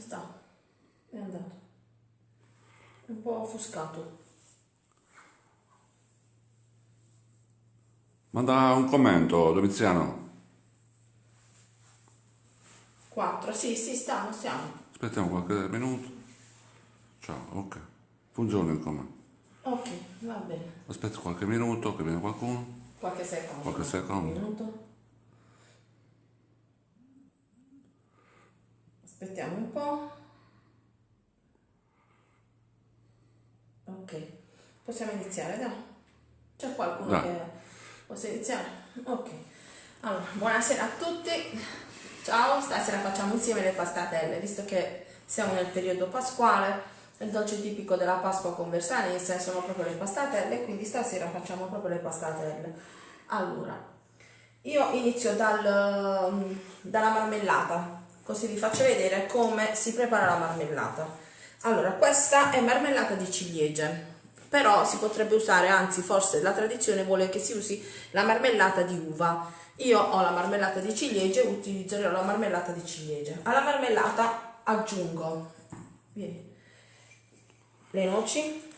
sta? È andato. È un po' offuscato. Manda un commento, Domiziano. 4, sì, sì, stiamo, stiamo. Aspettiamo qualche minuto. Ciao, ok. Funziona il commento. Ok, va bene. Aspetta qualche minuto che viene qualcuno. Qualche secondo. Qualche secondo. Un minuto. Aspettiamo un po'. Ok, possiamo iniziare, dai. C'è qualcuno Dai. che possa iniziare? Ok. Allora, buonasera a tutti. Ciao, stasera facciamo insieme le pastatelle, visto che siamo nel periodo pasquale. Il dolce tipico della Pasqua con Versanese sono proprio le pastatelle, quindi stasera facciamo proprio le pastatelle. Allora, io inizio dal, dalla marmellata, così vi faccio vedere come si prepara la marmellata. Allora, questa è marmellata di ciliegie, però si potrebbe usare, anzi forse la tradizione vuole che si usi la marmellata di uva. Io ho la marmellata di ciliegie, utilizzerò la marmellata di ciliegie. Alla marmellata aggiungo vieni, le noci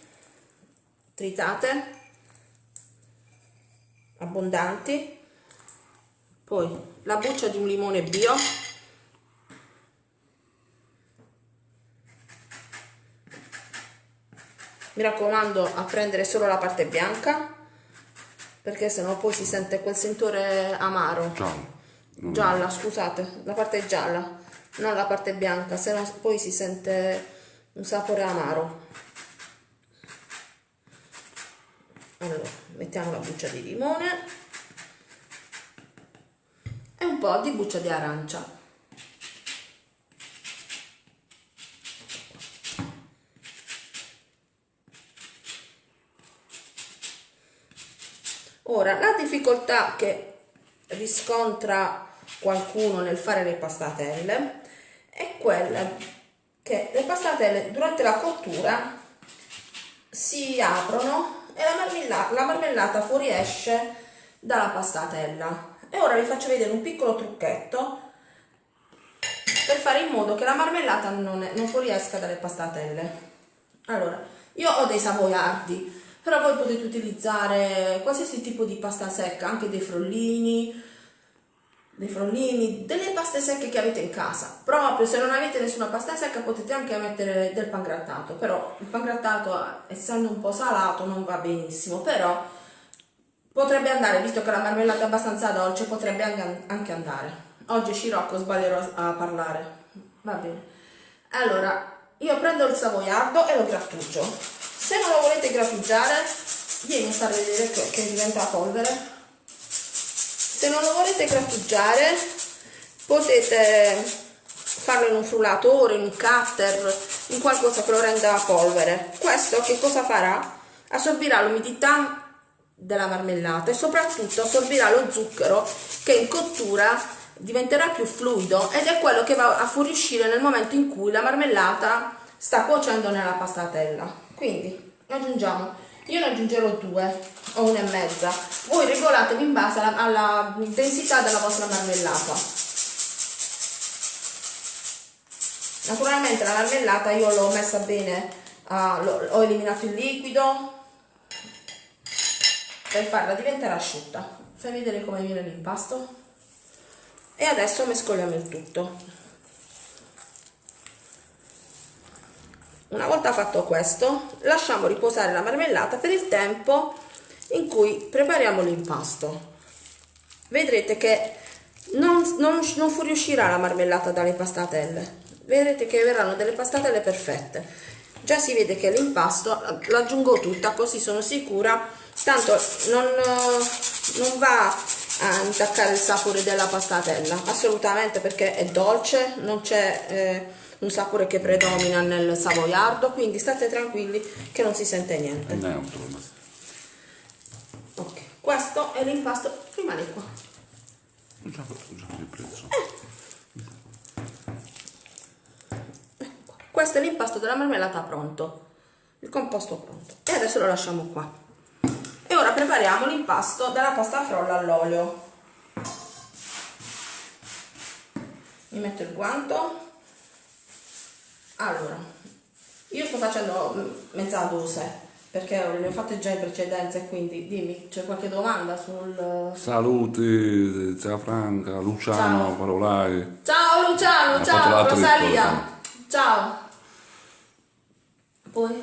tritate, abbondanti, poi la buccia di un limone bio, mi raccomando a prendere solo la parte bianca perché sennò poi si sente quel sentore amaro. Ciao. Non- gialla scusate la parte gialla non la parte bianca sennò poi si sente un sapore amaro. Allora mettiamo la buccia di limone e un po' di buccia di arancia Ora, la difficoltà che riscontra qualcuno nel fare le pastatelle è quella che le pastatelle durante la cottura si aprono e la marmellata, la marmellata fuoriesce dalla pastatella. E ora vi faccio vedere un piccolo trucchetto per fare in modo che la marmellata non, è- non fuoriesca dalle pastatelle. Allora, io ho dei savoiardi, però voi potete utilizzare qualsiasi tipo di pasta secca, anche dei frollini, dei frollini, delle paste secche che avete in casa. Proprio se non avete nessuna pasta secca potete anche mettere del pangrattato, però il pangrattato essendo un po' salato non va benissimo, però potrebbe andare, visto che la marmellata è abbastanza dolce, potrebbe anche- andare. Oggi Scirocco sbaglierò a parlare. Va bene. Allora, io prendo il savoiardo e lo grattugio. Se non lo volete grattugiare, vieni a far vedere che, diventa polvere. Se non lo volete grattugiare, potete farlo in un frullatore, in un cutter, in qualcosa che lo renda polvere. Questo che cosa farà? Assorbirà l'umidità della marmellata e soprattutto assorbirà lo zucchero che in cottura diventerà più fluido ed è quello che va a fuoriuscire nel momento in cui la marmellata sta cuocendo nella pastatella. Quindi aggiungiamo, io ne aggiungerò due o una e mezza, voi regolatevi in base alla, alla densità della vostra marmellata. Naturalmente la marmellata io l'ho messa bene, l'ho- ho eliminato il liquido per farla diventare asciutta. Fai vedere come viene l'impasto. E adesso mescoliamo il tutto. Una volta fatto questo, lasciamo riposare la marmellata per il tempo in cui prepariamo l'impasto. Vedrete che non, non, non fuoriuscirà la marmellata dalle pastatelle, vedrete che verranno delle pastatelle perfette. Già si vede che l'impasto l'aggiungo tutta così sono sicura, tanto non, non va a intaccare il sapore della pastatella, assolutamente perché è dolce, non c'è eh, un sapore che predomina nel savoiardo, quindi state tranquilli che non si sente niente. Ok, questo è l'impasto, rimane qua. Ho già fatto già il prezzo. Questo è l'impasto della marmellata pronto, il composto pronto. E adesso lo lasciamo qua. E ora prepariamo l'impasto della pasta frolla all'olio. Mi metto il guanto. Allora io sto facendo mezza dose perché le ho fatte già in precedenza e quindi dimmi c'è qualche domanda sul Saluti, zia Franca, Luciano, Ciao. Parolai. ciao Luciano Ha ciao Rosalia ciao poi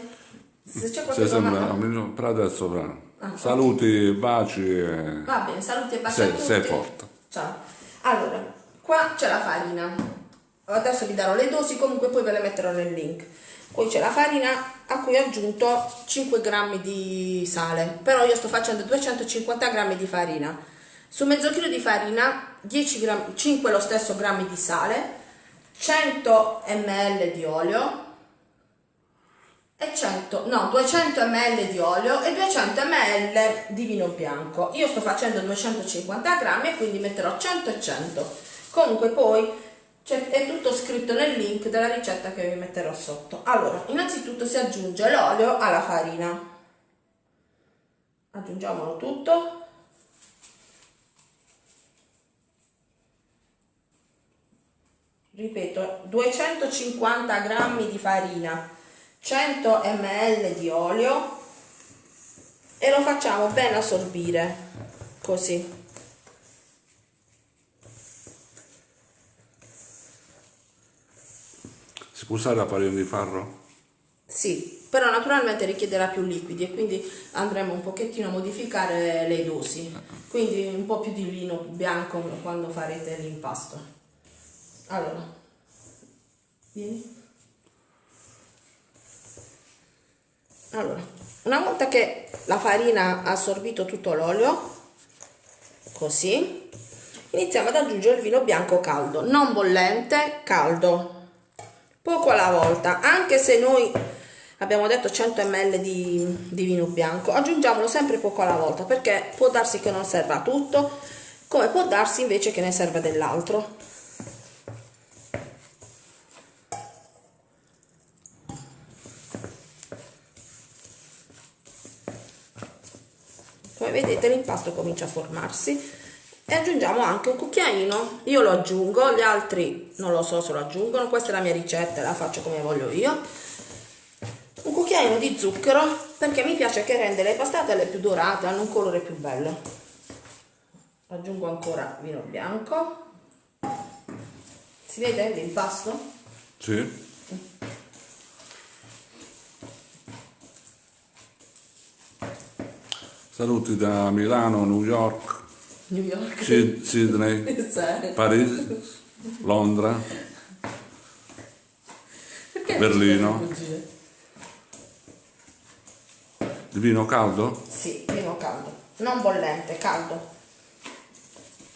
se c'è qualche Se sembra, domanda per adesso. Ah, Saluti, baci e va bene saluti e baci sei, sei forte. ciao allora qua c'è la farina adesso vi darò le dosi comunque poi ve le metterò nel link poi c'è la farina a cui ho aggiunto 5 grammi di sale però io sto facendo 250 grammi di farina su mezzo chilo di farina 10 grammi, 5 lo stesso grammi di sale 100 ml di olio e 100, no, 200 ml di olio e 200 ml di vino bianco. Io sto facendo 250 grammi e quindi metterò 100 e 100. Comunque poi c'è- è tutto scritto nel link della ricetta che vi metterò sotto. Allora, innanzitutto si aggiunge l'olio alla farina. Aggiungiamolo tutto. Ripeto, 250 grammi di farina, 100 ml di olio e lo facciamo ben assorbire così. Usare la farina di farro? Sì, però naturalmente richiederà più liquidi e quindi andremo un pochettino a modificare le dosi. Quindi un po' più di vino bianco quando farete l'impasto. Allora, vieni. Allora, una volta che la farina ha assorbito tutto l'olio, così, iniziamo ad aggiungere il vino bianco caldo, non bollente, caldo poco alla volta, anche se noi abbiamo detto 100 ml di, di vino bianco, aggiungiamolo sempre poco alla volta perché può darsi che non serva tutto, come può darsi invece che ne serva dell'altro. Come vedete l'impasto comincia a formarsi e aggiungiamo anche un cucchiaino, io lo aggiungo, gli altri non lo so se lo aggiungono, questa è la mia ricetta, la faccio come voglio io. Un cucchiaino di zucchero perché mi piace che rende le pastatelle più dorate, hanno un colore più bello. Aggiungo ancora vino bianco. Si vede l'impasto? Sì. Saluti da Milano, New York, New York. Sid- Sydney. Parigi, Londra, Perché Berlino. di vino caldo? Sì, vino caldo, non bollente, caldo.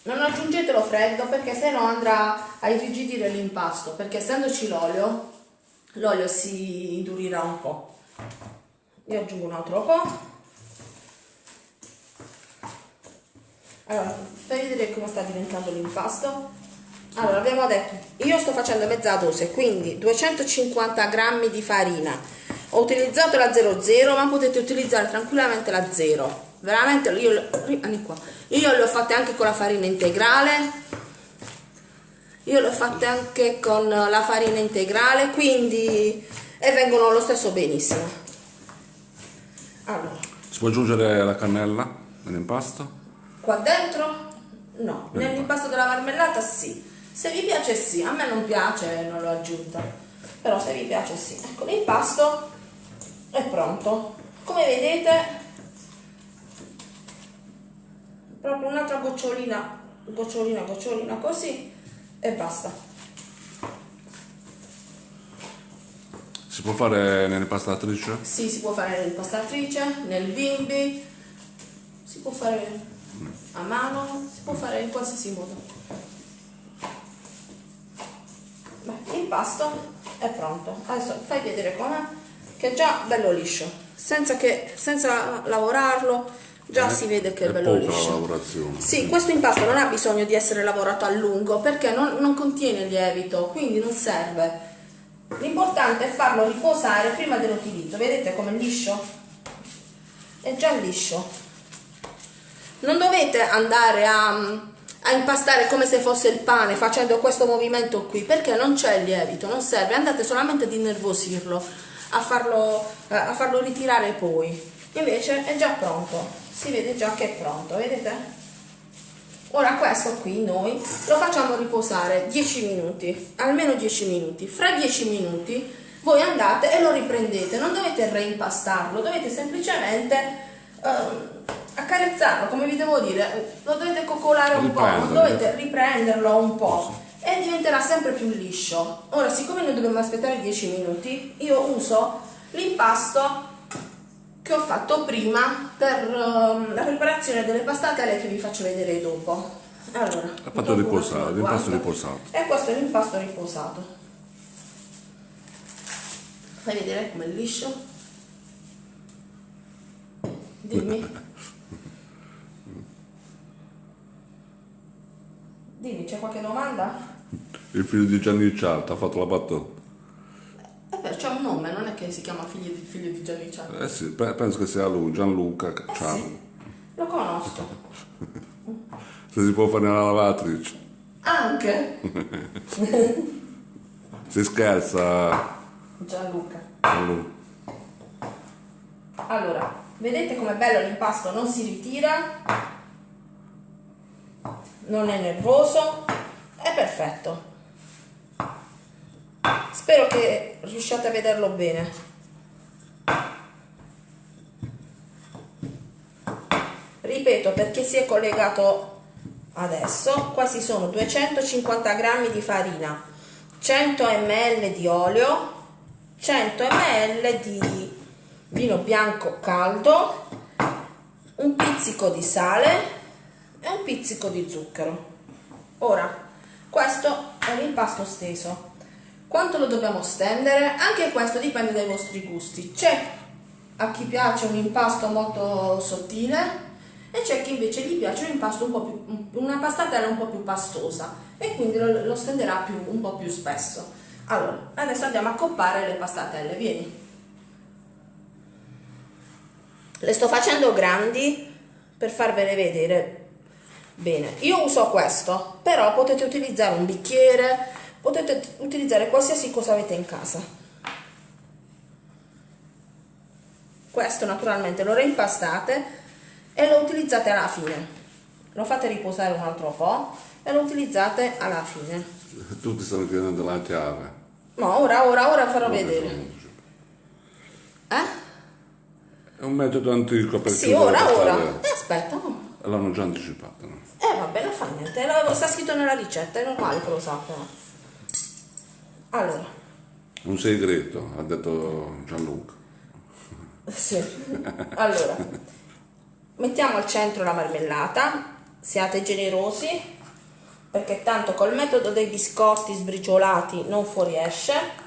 Non aggiungetelo freddo perché sennò andrà a irrigidire l'impasto, perché essendoci l'olio, l'olio si indurirà un po'. Io aggiungo un altro po'. Allora, fai vedere come sta diventando l'impasto. Allora, abbiamo detto, io sto facendo mezza dose, quindi 250 grammi di farina. Ho utilizzato la 00, ma potete utilizzare tranquillamente la 0. Veramente, io, io ho fatte anche con la farina integrale. Io le ho fatte anche con la farina integrale, quindi... E vengono lo stesso benissimo. Allora, Si può aggiungere la cannella nell'impasto? Qua dentro? No, nell'impasto della marmellata sì. Se vi piace sì, a me non piace, non l'ho aggiunta. Però se vi piace sì. Ecco, l'impasto è pronto. Come vedete, proprio un'altra gocciolina, gocciolina, gocciolina così e basta. Si può fare nell'impastatrice? Sì, si può fare nell'impastatrice, nel bimbi, si può fare a mano, si può fare in qualsiasi modo. Beh, l'impasto è pronto. Adesso fai vedere com'è, che è già bello liscio, senza, che, senza lavorarlo, già Eh, si vede che è, è bello liscio. la lavorazione. Sì, questo impasto non ha bisogno di essere lavorato a lungo perché non, non contiene lievito, quindi non serve. L'importante è farlo riposare prima dell'utilizzo. Vedete com'è liscio? È già liscio. Non dovete andare a, a impastare come se fosse il pane facendo questo movimento qui perché non c'è il lievito non serve. Andate solamente ad innervosirlo a farlo, eh, a farlo ritirare poi. Invece è già pronto si vede già che è pronto vedete? Ora questo qui noi lo facciamo riposare 10 minuti almeno 10 minuti. Fra 10 minuti voi andate e lo riprendete non dovete reimpastarlo dovete semplicemente eh, accarezzarlo, come vi devo dire, lo dovete coccolare un po', dovete riprenderlo un po' e diventerà sempre più liscio. Ora, siccome noi dobbiamo aspettare 10 minuti, io uso l'impasto che ho fatto prima per uh, la preparazione delle pastatelle che vi faccio vedere dopo. Allora, ha fatto riposare, l'impasto riposato. E questo è l'impasto riposato. Fai vedere com'è liscio? Dimmi, c'è qualche domanda? Il figlio di Gianni Cialta ha fatto la battuta. Eh beh, c'è un nome, non è che si chiama figlio di, figlio di Gianni Cialta. Eh sì, penso che sia lui, Gianluca eh Sì, lo conosco. Se si può fare nella lavatrice. Anche? si scherza. Gianluca. Gianluca. Allora, vedete com'è bello l'impasto, non si ritira non è nervoso, è perfetto. Spero che riusciate a vederlo bene. Ripeto perché si è collegato adesso, qua ci sono 250 g di farina, 100 ml di olio, 100 ml di vino bianco caldo, un pizzico di sale e un pizzico di zucchero. Ora, questo è l'impasto steso. Quanto lo dobbiamo stendere? Anche questo dipende dai vostri gusti. C'è a chi piace un impasto molto sottile e c'è chi invece gli piace un impasto un po' più, una pastatella un po' più pastosa e quindi lo, lo stenderà più, un po' più spesso. Allora, adesso andiamo a coppare le pastatelle, vieni. Le sto facendo grandi per farvele vedere Bene, io uso questo, però potete utilizzare un bicchiere, potete utilizzare qualsiasi cosa avete in casa. Questo naturalmente lo reimpastate e lo utilizzate alla fine. Lo fate riposare un altro po' e lo utilizzate alla fine. Tutti stanno chiedendo la chiave. No, ora, ora, ora farò no, vedere. Eh? È un metodo antico per Sì, ora, ora. Eh, aspetta. L'hanno già anticipato, no? Eh vabbè, non fa niente, sta scritto nella ricetta, è normale che lo sappiano. Allora. Un segreto, ha detto Gianluca. Sì. Allora, mettiamo al centro la marmellata, siate generosi, perché tanto col metodo dei biscotti sbriciolati non fuoriesce.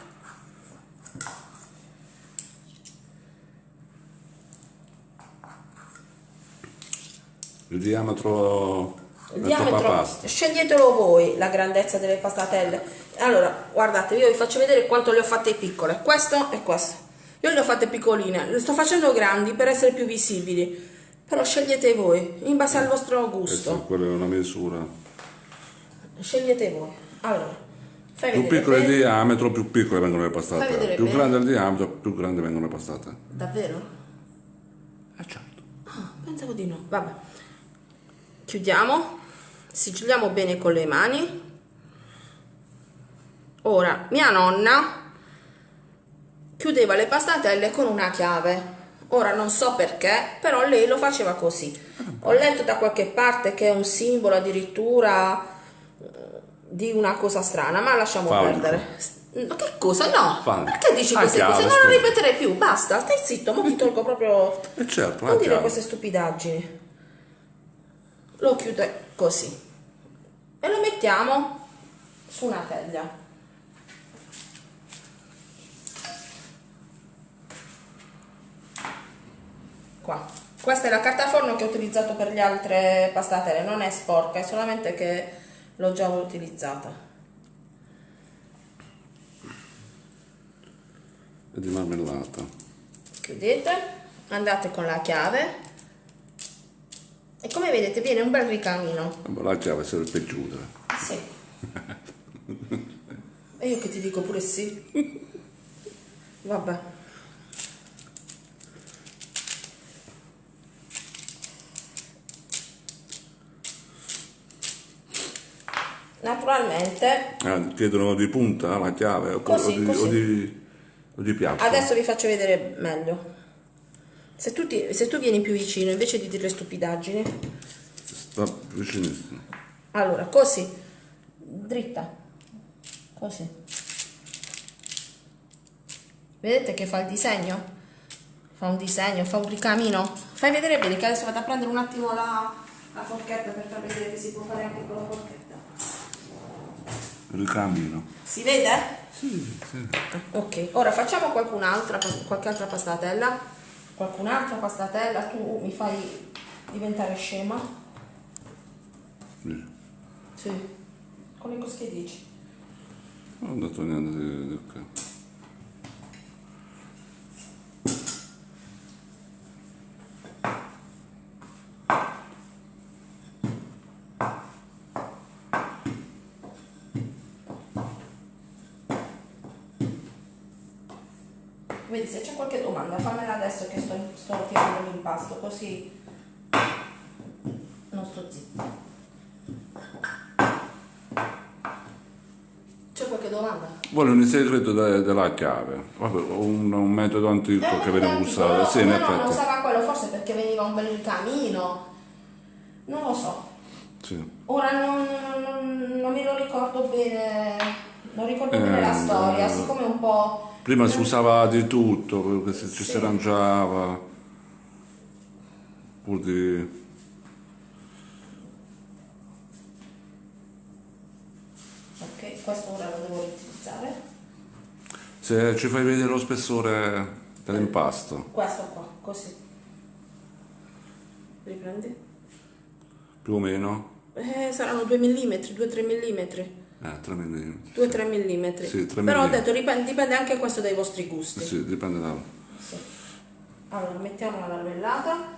Il diametro il diametro sceglietelo voi la grandezza delle pastatelle allora guardate io vi faccio vedere quanto le ho fatte piccole. Questo e questo. Io le ho fatte piccoline. Le sto facendo grandi per essere più visibili. Però scegliete voi in base al vostro gusto. Quella è una misura. Scegliete voi. Allora più piccolo il diametro più piccole vengono le pastate. più bene. grande il diametro più grandi vengono le pastate. Davvero? eh certo. Ah, pensavo di no. Vabbè. Chiudiamo. Sigilliamo bene con le mani ora mia nonna chiudeva le pastatelle con una chiave. Ora non so perché però lei lo faceva così. Ho letto da qualche parte che è un simbolo addirittura eh, di una cosa strana ma lasciamo Falco. perdere. Ma che cosa? No. Falco. perché dici ah, queste cose? Non lo ripeterei più. Basta stai zitto ma ti tolgo proprio eh certo, non dire queste stupidaggini. Lo chiude così. E lo mettiamo su una teglia qua. Questa è la carta forno che ho utilizzato per le altre pastatelle non è sporca è solamente che l'ho già utilizzata. E di marmellata. Chiudete andate con la chiave. E come vedete viene un bel ricamino. La chiave serve per chiudere. Sì. E io che ti dico pure sì. Vabbè naturalmente. Eh, chiedono di punta la chiave o, così, o, di, o, di, o di piatto. Adesso vi faccio vedere meglio. Se tu, ti, se tu vieni più vicino invece di dire stupidaggini sta vicinissimo. Allora così. Dritta. Così. Vedete che fa il disegno? Fa un disegno fa un ricamino. Fai vedere bene che adesso vado a prendere un attimo la, la forchetta per far vedere che si può fare anche con la forchetta ricamino. Si vede? Sì, sì. Ok, ora facciamo qualcun'altra, qualche altra pastatella. Qualcun'altra pastatella, tu mi fai diventare scema? Sì. Sì. Con le cosche dici? Non ho detto niente di, di che. Vedi, se c'è qualche domanda fammela adesso che sto, sto tirando l'impasto, così non sto zitto. C'è qualche domanda? Vuole un segreto de, della chiave, un, un metodo antico eh, che veniva usato. No, sì, no, no, non usava quello, forse perché veniva un bel camino, non lo so. Sì. Ora non, non, non, me lo ricordo bene, non ricordo eh, bene la storia, siccome un po' Prima si usava di tutto, si, ci si arrangiava, pur di... Ok, questo ora lo devo riutilizzare. Se ci fai vedere lo spessore dell'impasto. Questo qua, così. Riprendi? Più o meno? Eh, saranno 2 mm, 2-3 mm. Eh, 3 mm. 2-3 mm. Sì, 3 Però ho detto dipende, dipende, anche questo dai vostri gusti. Sì, dipende da... Sì. Allora, mettiamo la marmellata.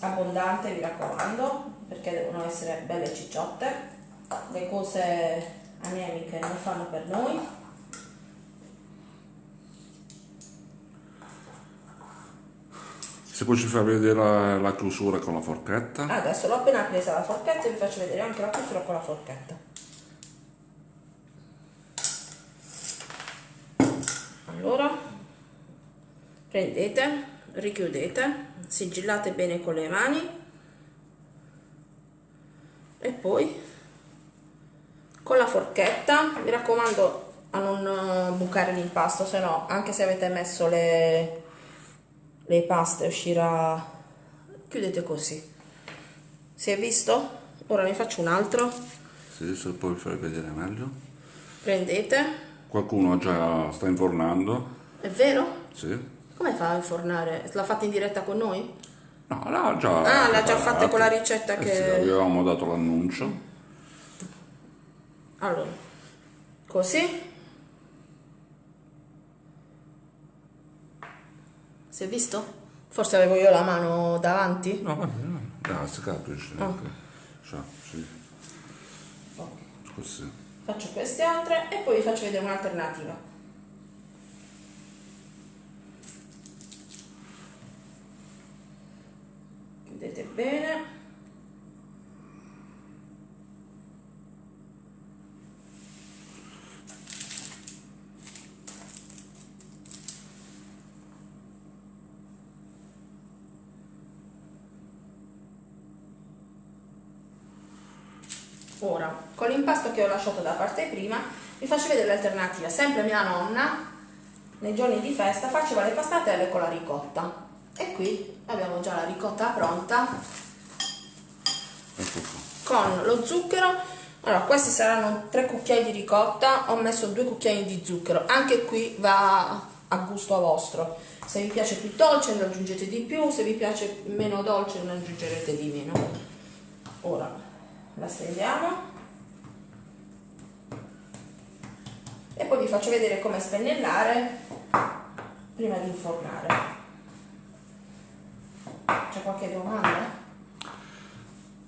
Abbondante, mi raccomando, perché devono essere belle cicciotte. Le cose anemiche non fanno per noi. Se poi ci fa vedere la, la, chiusura con la forchetta. Adesso l'ho appena presa la forchetta e vi faccio vedere anche la chiusura con la forchetta. Allora, prendete, richiudete, sigillate bene con le mani e poi con la forchetta, mi raccomando a non bucare l'impasto, se no anche se avete messo le le paste uscirà chiudete così. Si è visto? ora ne faccio un altro. Sì, se poi fai vedere meglio. Prendete. Qualcuno già sta infornando. È vero? sì. Come fa a infornare? l'ha fatta in diretta con noi? no, l'ha già ah, l'ha già fatta con la ricetta eh che sì, avevamo dato l'annuncio. Allora così Si è visto? Forse avevo io la mano davanti? No, no, no, si capisce. Oh. Cioè, sì. oh. Così. Faccio queste altre e poi vi faccio vedere un'alternativa. Vedete bene. Ora, con l'impasto che ho lasciato da parte prima, vi faccio vedere l'alternativa. Sempre mia nonna, nei giorni di festa, faceva le pastatelle con la ricotta. E qui abbiamo già la ricotta pronta. Ecco con lo zucchero. Allora, questi saranno tre cucchiai di ricotta, ho messo due cucchiai di zucchero. Anche qui va a gusto vostro. Se vi piace più dolce ne aggiungete di più, se vi piace meno dolce ne aggiungerete di meno. Ora, la stendiamo e poi vi faccio vedere come spennellare prima di infornare. C'è qualche domanda?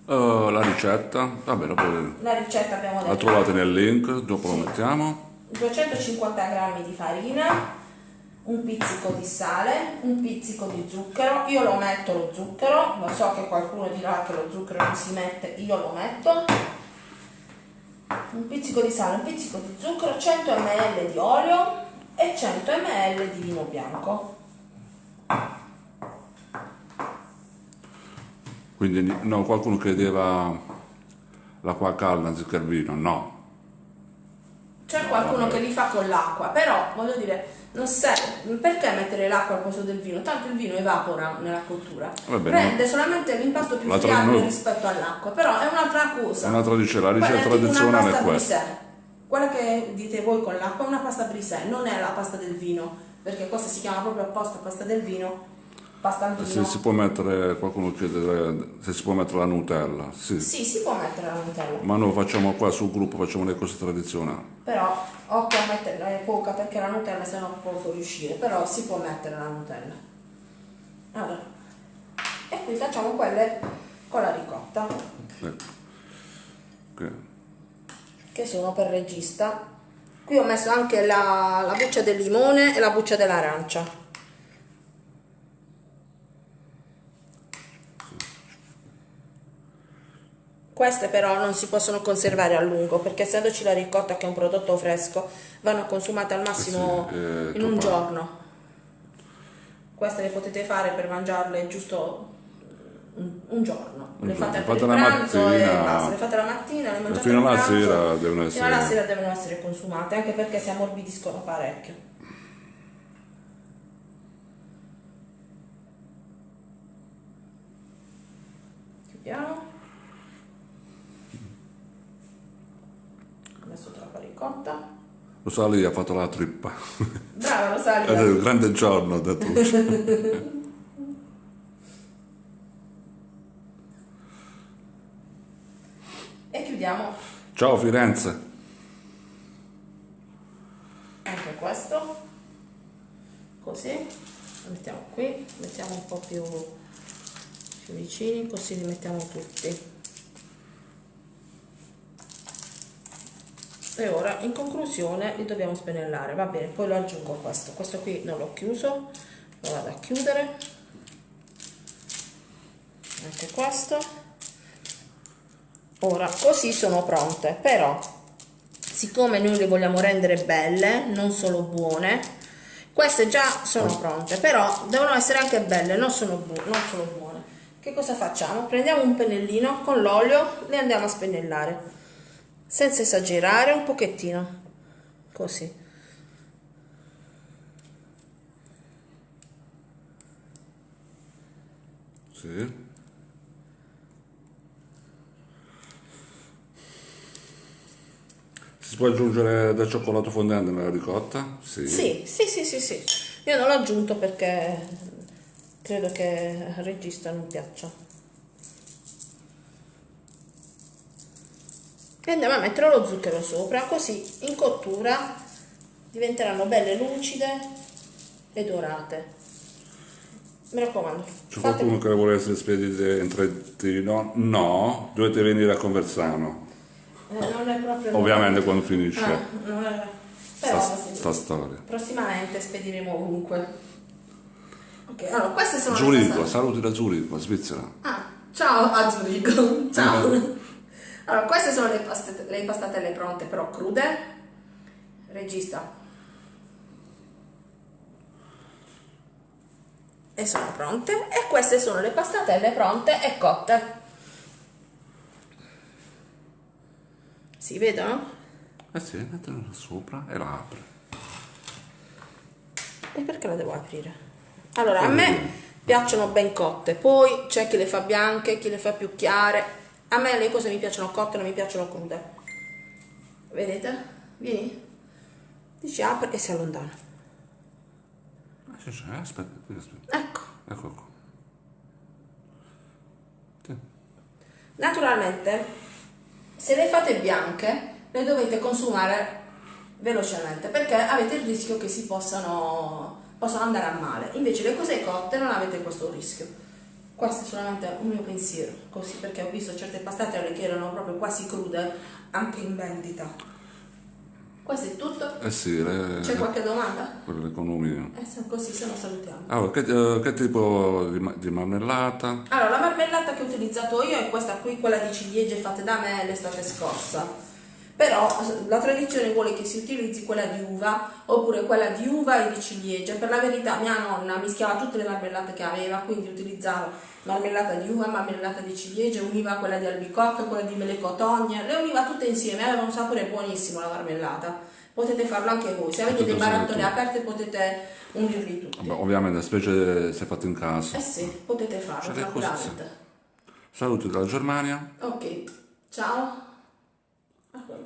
Uh, la ricetta, vabbè, la, poi, la ricetta abbiamo detto. La trovate nel link, dopo sì. lo mettiamo. 250 g di farina, un pizzico di sale, un pizzico di zucchero, io lo metto lo zucchero, lo so che qualcuno dirà che lo zucchero non si mette, io lo metto, un pizzico di sale, un pizzico di zucchero, 100 ml di olio e 100 ml di vino bianco. Quindi no, qualcuno credeva l'acqua calda anziché il vino, no. C'è qualcuno che li fa con l'acqua, però voglio dire, serve, perché mettere l'acqua al posto del vino? Tanto il vino evapora nella cottura, prende solamente l'impasto più friabile rispetto all'acqua, però è un'altra cosa. È un'altra dice, la ricetta tradizionale è questa. Quella che dite voi con l'acqua è una pasta brisè, non è la pasta del vino, perché questa si chiama proprio apposta pasta del vino vino. Se si può mettere, qualcuno chiede se si può mettere la Nutella. Sì. sì, si può mettere la Nutella. Ma noi facciamo qua sul gruppo, facciamo le cose tradizionali. Però occhio a metterla poca perché la Nutella se no può fuoriuscire, però si può mettere la Nutella. Allora. E qui facciamo quelle con la ricotta. Ecco. Okay. Che sono per regista. Qui ho messo anche la, la buccia del limone e la buccia dell'arancia. Queste però non si possono conservare a lungo perché essendoci la ricotta che è un prodotto fresco vanno consumate al massimo sì, eh, in un giorno. Queste le potete fare per mangiarle giusto un, un giorno. Le fate, fate la mattina, e basta. Le fate la mattina, le mangiate fino alla sera devono essere... Fino alla sera devono essere consumate anche perché si ammorbidiscono parecchio. Chiudiamo. Messo troppa ricotta. Lo sa, lì ha fatto la trippa. Brava, lo. È un grande giorno, ha detto. e chiudiamo. Ciao Firenze. Anche questo. Così. Lo mettiamo qui, mettiamo un po' più, più vicini, così li mettiamo tutti. E ora in conclusione li dobbiamo spennellare. Va bene poi lo aggiungo questo. Questo qui non l'ho chiuso. Lo vado a chiudere. Anche questo. Ora così sono pronte. Però siccome noi le vogliamo rendere belle non solo buone queste già sono pronte. Però devono essere anche belle non, sono bu non solo buone. Che cosa facciamo? Prendiamo un pennellino con l'olio le andiamo a spennellare senza esagerare un pochettino così sì. Si può aggiungere del cioccolato fondente nella ricotta? Sì. Sì, sì, sì, sì, sì. Io non l'ho aggiunto perché credo che al regista non piaccia. E andiamo a mettere lo zucchero sopra così in cottura diventeranno belle lucide e dorate. Mi raccomando c'è qualcuno che vuole essere spedite in Trentino? no, dovete venire a Conversano. Eh, non è proprio ovviamente quando finisce ah, è... però sta, sta storia. Prossimamente spediremo ovunque. Ok allora queste sono Zurigo, saluti da Zurigo, Svizzera. Ah, ciao a Zurigo. Ciao. eh. Allora, queste sono le, pastate, le impastatelle pronte, però crude. Regista. E sono pronte. E queste sono le pastatelle pronte e cotte. Si vedono? Eh sì, metterla sopra e la apre. E perché la devo aprire? Allora, a me piacciono ben cotte, poi c'è chi le fa bianche, chi le fa più chiare, a me le cose mi piacciono cotte, non mi piacciono crude. Vedete? Vieni. Dici apre e si allontana. Aspetta, aspetta. Ecco. Ecco qua. Sì. Naturalmente, se le fate bianche, le dovete consumare velocemente perché avete il rischio che si possano possono andare a male. Invece le cose cotte non avete questo rischio. Questo è solamente un mio pensiero, così perché ho visto certe pastate che erano proprio quasi crude anche in vendita. Questo è tutto? Eh sì. Le, C'è qualche domanda? Per l'economia. Eh sì, così se no salutiamo. Allora, che, uh, che tipo di, di, marmellata? Allora, la marmellata che ho utilizzato io è questa qui, quella di ciliegie fatte da me l'estate scorsa però la tradizione vuole che si utilizzi quella di uva oppure quella di uva e di ciliegia. Per la verità mia nonna mischiava tutte le marmellate che aveva, quindi utilizzavo marmellata di uva, marmellata di ciliegia, univa quella di albicocca, quella di melecotogne, le univa tutte insieme, aveva un sapore buonissimo la marmellata. Potete farlo anche voi, se avete dei barattoli aperti potete unirli tutti. Vabbè, ovviamente, specie se fatto in casa. Eh sì, potete farlo tranquillamente. Saluti dalla Germania. Ok, ciao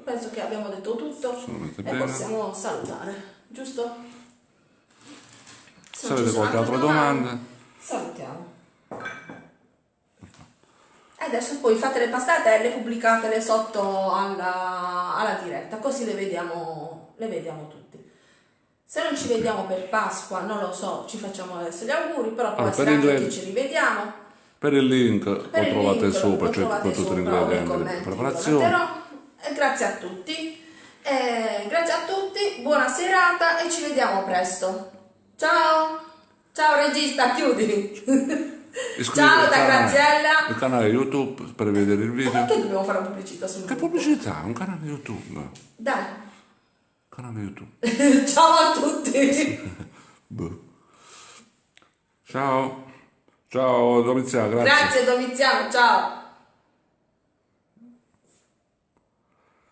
penso che abbiamo detto tutto e bene. possiamo salutare, giusto? Se, avete qualche altra domanda, domanda, salutiamo. E adesso poi fate le pastatelle, pubblicatele sotto alla, alla diretta, così le vediamo, le vediamo tutti. Se non ci vediamo per Pasqua, non lo so, ci facciamo adesso gli auguri, però poi allora, anche che ci rivediamo. Per il link per lo trovate link, sopra, cioè con tutti gli ingredienti di preparazione. E grazie a tutti. E grazie a tutti, buona serata e ci vediamo presto. Ciao! Ciao regista, chiudi! Ciao da Graziella! Il canale YouTube per vedere il video. Perché dobbiamo fare pubblicità sul Che pubblicità? Un canale YouTube. Dai. Canale YouTube. Ciao a tutti! boh. Ciao. Ciao Domiziano, grazie. Grazie Domiziano, ciao.